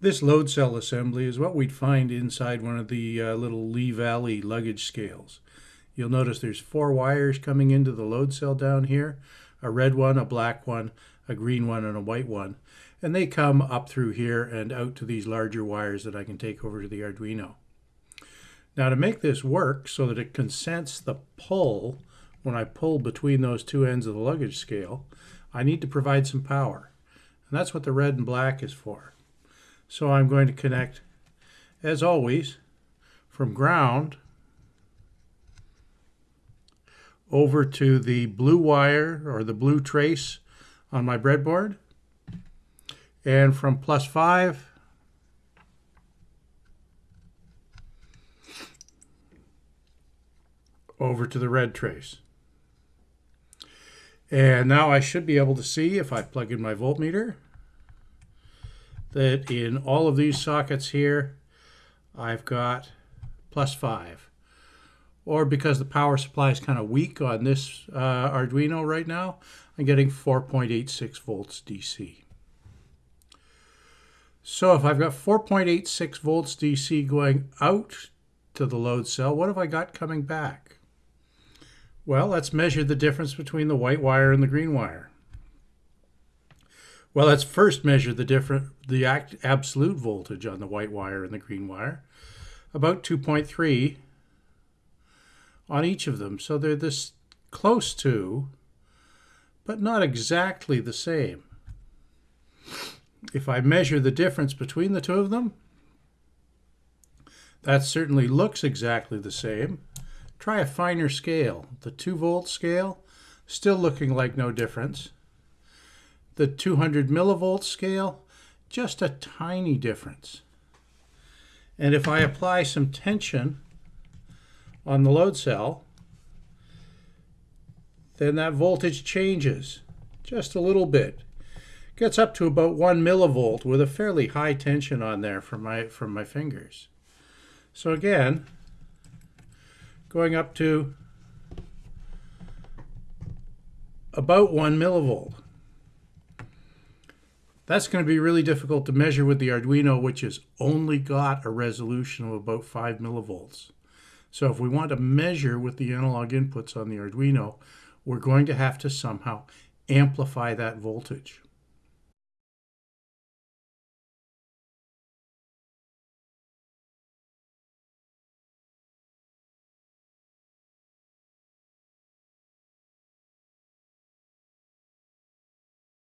This load cell assembly is what we'd find inside one of the uh, little Lee Valley luggage scales. You'll notice there's four wires coming into the load cell down here, a red one, a black one, a green one, and a white one. And they come up through here and out to these larger wires that I can take over to the Arduino. Now to make this work so that it can sense the pull when I pull between those two ends of the luggage scale, I need to provide some power. And that's what the red and black is for. So I'm going to connect, as always, from ground over to the blue wire or the blue trace on my breadboard. And from plus 5 over to the red trace. And now I should be able to see if I plug in my voltmeter that in all of these sockets here, I've got plus 5. Or because the power supply is kind of weak on this uh, Arduino right now, I'm getting 4.86 volts DC. So if I've got 4.86 volts DC going out to the load cell, what have I got coming back? Well, let's measure the difference between the white wire and the green wire. Well, let's first measure the different the act, absolute voltage on the white wire and the green wire, about 2.3 on each of them. So they're this close to, but not exactly the same. If I measure the difference between the two of them, that certainly looks exactly the same. Try a finer scale. The 2 volt scale, still looking like no difference the 200 millivolt scale, just a tiny difference. And if I apply some tension on the load cell, then that voltage changes just a little bit. Gets up to about one millivolt with a fairly high tension on there from my, from my fingers. So again, going up to about one millivolt. That's going to be really difficult to measure with the Arduino, which has only got a resolution of about 5 millivolts. So if we want to measure with the analog inputs on the Arduino, we're going to have to somehow amplify that voltage.